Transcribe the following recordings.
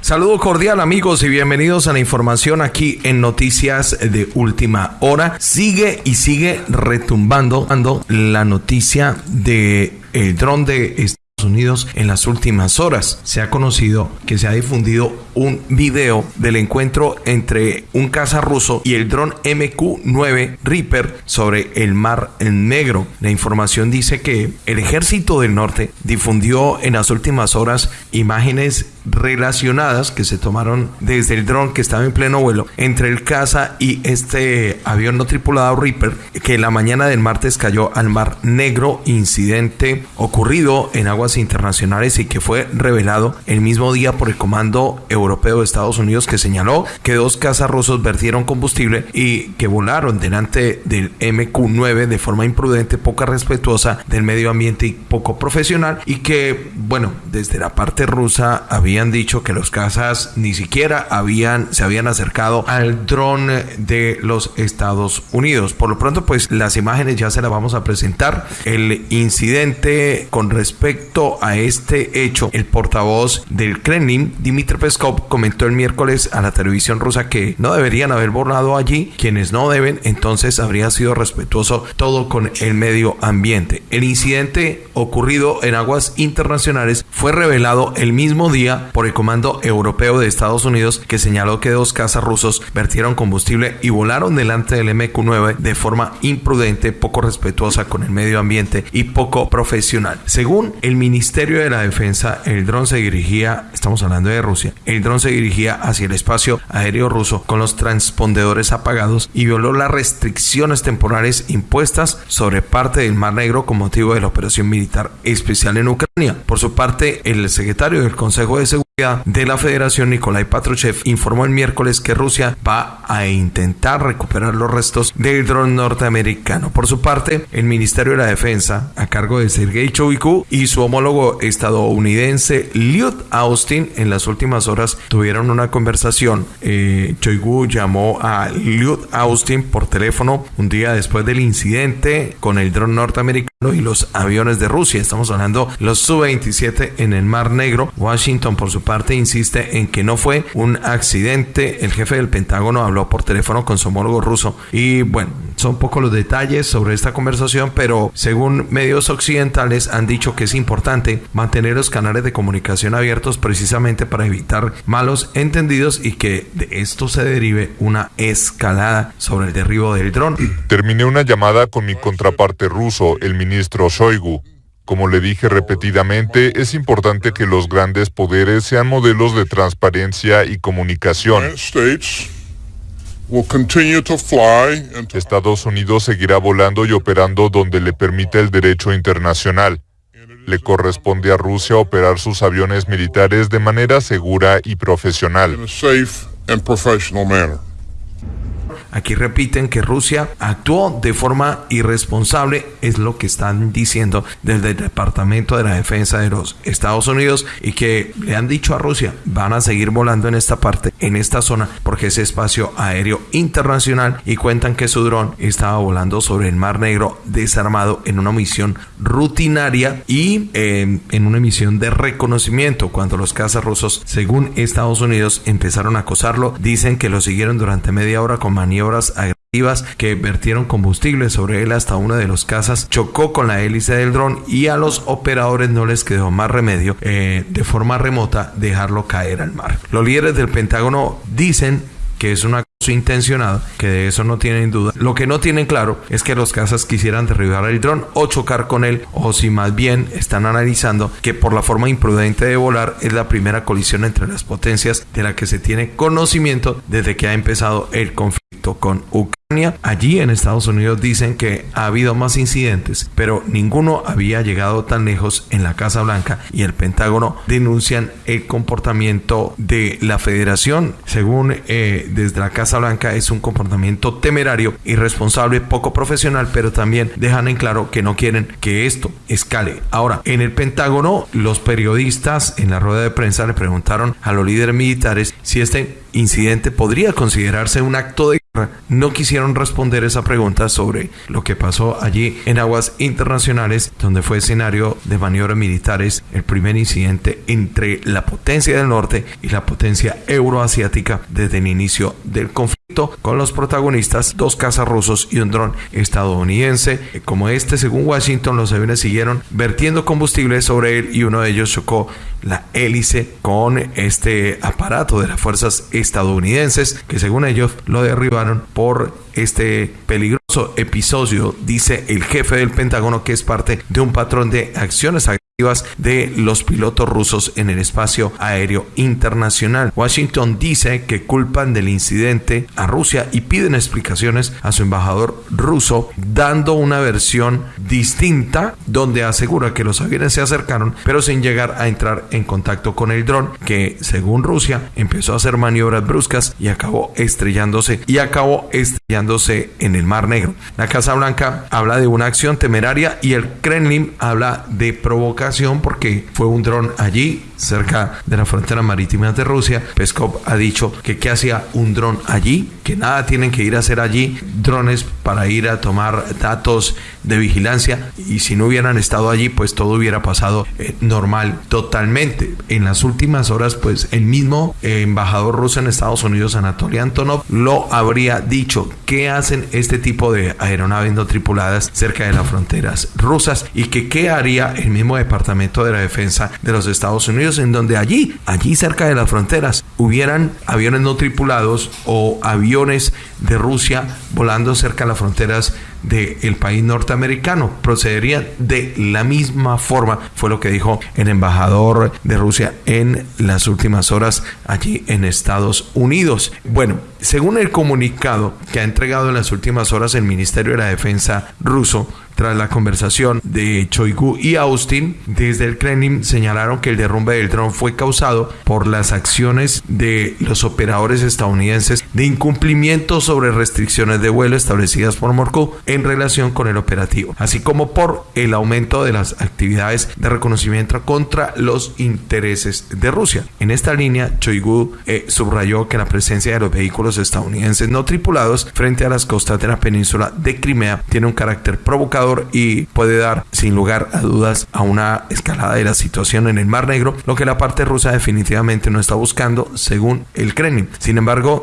Saludo cordial amigos y bienvenidos a la información aquí en Noticias de Última Hora. Sigue y sigue retumbando la noticia de el dron de Estados Unidos en las últimas horas. Se ha conocido que se ha difundido un video del encuentro entre un caza ruso y el dron MQ-9 Reaper sobre el Mar Negro. La información dice que el ejército del norte difundió en las últimas horas imágenes relacionadas que se tomaron desde el dron que estaba en pleno vuelo entre el caza y este avión no tripulado Reaper que la mañana del martes cayó al Mar Negro, incidente ocurrido en aguas internacionales y que fue revelado el mismo día por el Comando Europeo de Estados Unidos que señaló que dos cazas rusos vertieron combustible y que volaron delante del MQ-9 de forma imprudente, poca respetuosa del medio ambiente y poco profesional y que, bueno, desde la parte rusa había habían dicho que los cazas ni siquiera habían, se habían acercado al dron de los Estados Unidos. Por lo pronto, pues las imágenes ya se las vamos a presentar. El incidente con respecto a este hecho, el portavoz del Kremlin, Dmitry Peskov, comentó el miércoles a la televisión rusa que no deberían haber borrado allí, quienes no deben, entonces habría sido respetuoso todo con el medio ambiente. El incidente ocurrido en aguas internacionales fue revelado el mismo día por el Comando Europeo de Estados Unidos que señaló que dos cazas rusos vertieron combustible y volaron delante del MQ-9 de forma imprudente, poco respetuosa con el medio ambiente y poco profesional. Según el Ministerio de la Defensa, el dron se dirigía, estamos hablando de Rusia, el dron se dirigía hacia el espacio aéreo ruso con los transpondedores apagados y violó las restricciones temporales impuestas sobre parte del Mar Negro con motivo de la operación militar especial en Ucrania. Por su parte, el secretario del Consejo de Seguridad de la Federación, Nikolai Patrushev, informó el miércoles que Rusia va a intentar recuperar los restos del dron norteamericano. Por su parte, el Ministerio de la Defensa, a cargo de Sergei Shoigu y su homólogo estadounidense Lloyd Austin, en las últimas horas tuvieron una conversación. Eh, llamó a Lloyd Austin por teléfono un día después del incidente con el dron norteamericano y los aviones de Rusia. Estamos hablando los Su-27 en el Mar Negro. Washington, por su parte, insiste en que no fue un accidente. El jefe del Pentágono habló por teléfono con su homólogo ruso. Y bueno, son pocos los detalles sobre esta conversación, pero según medios occidentales han dicho que es importante mantener los canales de comunicación abiertos precisamente para evitar malos entendidos y que de esto se derive una escalada sobre el derribo del dron. Terminé una llamada con mi contraparte ruso, el ministro Shoigu. Como le dije repetidamente, es importante que los grandes poderes sean modelos de transparencia y comunicación. Estados Unidos seguirá volando y operando donde le permita el derecho internacional. Le corresponde a Rusia operar sus aviones militares de manera segura y profesional. Aquí repiten que Rusia actuó de forma irresponsable, es lo que están diciendo desde el Departamento de la Defensa de los Estados Unidos y que le han dicho a Rusia, van a seguir volando en esta parte, en esta zona, porque es espacio aéreo internacional y cuentan que su dron estaba volando sobre el Mar Negro desarmado en una misión rutinaria y em, en una misión de reconocimiento cuando los cazas rusos, según Estados Unidos, empezaron a acosarlo, dicen que lo siguieron durante media hora con maniobras maniobras agresivas que vertieron combustible sobre él hasta una de los casas, chocó con la hélice del dron y a los operadores no les quedó más remedio eh, de forma remota dejarlo caer al mar. Los líderes del Pentágono dicen que es una cosa intencionada, que de eso no tienen duda. Lo que no tienen claro es que los cazas quisieran derribar el dron o chocar con él, o si más bien están analizando que por la forma imprudente de volar es la primera colisión entre las potencias de la que se tiene conocimiento desde que ha empezado el conflicto con Ucrania. Allí en Estados Unidos dicen que ha habido más incidentes, pero ninguno había llegado tan lejos en la Casa Blanca y el Pentágono denuncian el comportamiento de la Federación. Según eh, desde la Casa Blanca es un comportamiento temerario, irresponsable, poco profesional, pero también dejan en claro que no quieren que esto escale. Ahora, en el Pentágono, los periodistas en la rueda de prensa le preguntaron a los líderes militares si este incidente podría considerarse un acto de. No quisieron responder esa pregunta sobre lo que pasó allí en aguas internacionales, donde fue escenario de maniobras militares, el primer incidente entre la potencia del norte y la potencia euroasiática desde el inicio del conflicto, con los protagonistas, dos cazas rusos y un dron estadounidense. Como este, según Washington, los aviones siguieron vertiendo combustible sobre él y uno de ellos chocó la hélice con este aparato de las fuerzas estadounidenses que según ellos lo derribaron por este peligroso episodio, dice el jefe del Pentágono que es parte de un patrón de acciones de los pilotos rusos en el espacio aéreo internacional. Washington dice que culpan del incidente a Rusia y piden explicaciones a su embajador ruso, dando una versión distinta donde asegura que los aviones se acercaron, pero sin llegar a entrar en contacto con el dron, que según Rusia empezó a hacer maniobras bruscas y acabó estrellándose y acabó estrellándose en el Mar Negro. La Casa Blanca habla de una acción temeraria y el Kremlin habla de provocación porque fue un dron allí cerca de la frontera marítima de Rusia. Peskov ha dicho que qué hacía un dron allí, que nada tienen que ir a hacer allí, drones para ir a tomar datos de vigilancia y si no hubieran estado allí pues todo hubiera pasado eh, normal totalmente. En las últimas horas pues el mismo embajador ruso en Estados Unidos Anatoly Antonov lo habría dicho qué hacen este tipo de aeronaves no tripuladas cerca de las fronteras rusas y que qué haría el mismo departamento de la defensa de los Estados Unidos en donde allí, allí cerca de las fronteras, hubieran aviones no tripulados o aviones de Rusia volando cerca de las fronteras del país norteamericano. Procederían de la misma forma, fue lo que dijo el embajador de Rusia en las últimas horas allí en Estados Unidos. Bueno, según el comunicado que ha entregado en las últimas horas el Ministerio de la Defensa ruso, tras la conversación de Choigu y Austin, desde el Kremlin señalaron que el derrumbe del dron fue causado por las acciones de los operadores estadounidenses de incumplimiento sobre restricciones de vuelo establecidas por Moscú en relación con el operativo, así como por el aumento de las actividades de reconocimiento contra los intereses de Rusia. En esta línea, Choigu eh, subrayó que la presencia de los vehículos estadounidenses no tripulados frente a las costas de la península de Crimea tiene un carácter provocador y puede dar sin lugar a dudas a una escalada de la situación en el Mar Negro, lo que la parte rusa definitivamente no está buscando según el Kremlin. Sin embargo,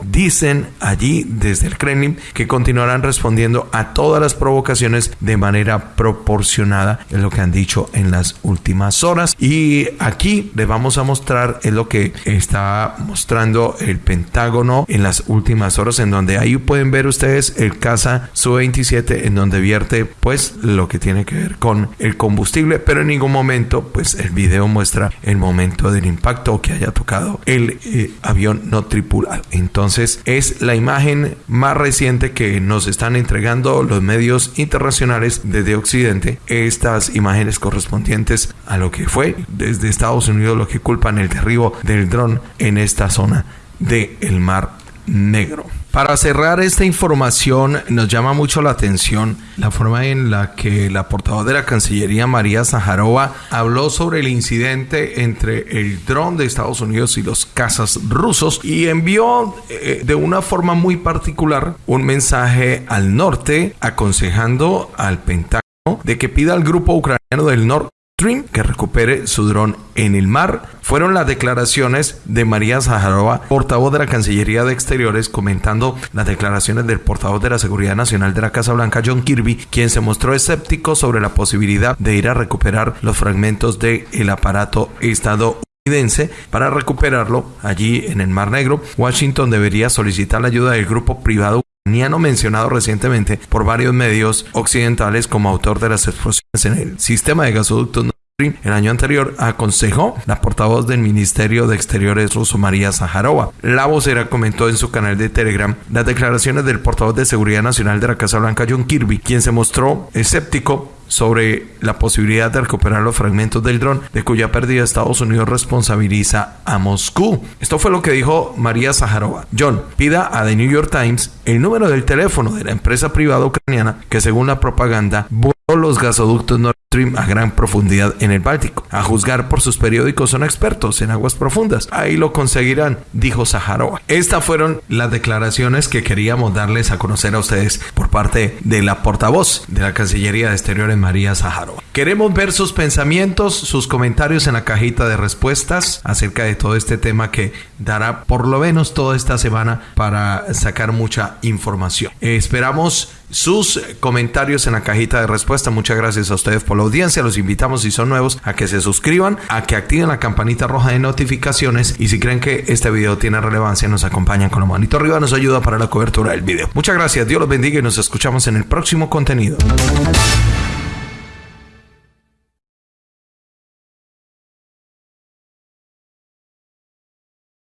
allí desde el Kremlin que continuarán respondiendo a todas las provocaciones de manera proporcionada, es lo que han dicho en las últimas horas. Y aquí les vamos a mostrar es lo que está mostrando el Pentágono en las últimas horas, en donde ahí pueden ver ustedes el caza Su-27, en donde vierte pues lo que tiene que ver con el combustible, pero en ningún momento pues el video muestra el momento del impacto que haya tocado el eh, avión no tripulado. Entonces es la imagen más reciente que nos están entregando los medios internacionales desde Occidente, estas imágenes correspondientes a lo que fue desde Estados Unidos lo que culpan el derribo del dron en esta zona del Mar Negro. Para cerrar esta información, nos llama mucho la atención la forma en la que la portavoz de la Cancillería, María Zaharova, habló sobre el incidente entre el dron de Estados Unidos y los cazas rusos y envió eh, de una forma muy particular un mensaje al norte aconsejando al Pentágono de que pida al grupo ucraniano del norte que recupere su dron en el mar. Fueron las declaraciones de María Zaharova, portavoz de la Cancillería de Exteriores, comentando las declaraciones del portavoz de la Seguridad Nacional de la Casa Blanca, John Kirby, quien se mostró escéptico sobre la posibilidad de ir a recuperar los fragmentos del el aparato estadounidense para recuperarlo allí en el Mar Negro. Washington debería solicitar la ayuda del grupo privado ucraniano mencionado recientemente por varios medios occidentales como autor de las explosiones en el sistema de gasoductos el año anterior aconsejó la portavoz del Ministerio de Exteriores ruso María Zaharova. La vocera comentó en su canal de Telegram las declaraciones del portavoz de Seguridad Nacional de la Casa Blanca John Kirby, quien se mostró escéptico sobre la posibilidad de recuperar los fragmentos del dron, de cuya pérdida Estados Unidos responsabiliza a Moscú. Esto fue lo que dijo María Zaharova. John, pida a The New York Times el número del teléfono de la empresa privada ucraniana que según la propaganda voló los gasoductos A gran profundidad en el Báltico. A juzgar por sus periódicos son expertos en aguas profundas. Ahí lo conseguirán, dijo Sajarova. Estas fueron las declaraciones que queríamos darles a conocer a ustedes por parte de la portavoz de la Cancillería de Exteriores, María Sajarova. Queremos ver sus pensamientos, sus comentarios en la cajita de respuestas acerca de todo este tema que dará por lo menos toda esta semana para sacar mucha información. esperamos sus comentarios en la cajita de respuesta. Muchas gracias a ustedes por la audiencia. Los invitamos si son nuevos a que se suscriban, a que activen la campanita roja de notificaciones y si creen que este video tiene relevancia nos acompañan con la manito arriba, nos ayuda para la cobertura del video. Muchas gracias, Dios los bendiga y nos escuchamos en el próximo contenido.